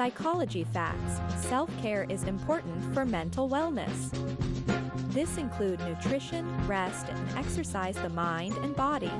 Psychology facts self care is important for mental wellness. This include nutrition, rest, and exercise the mind and body.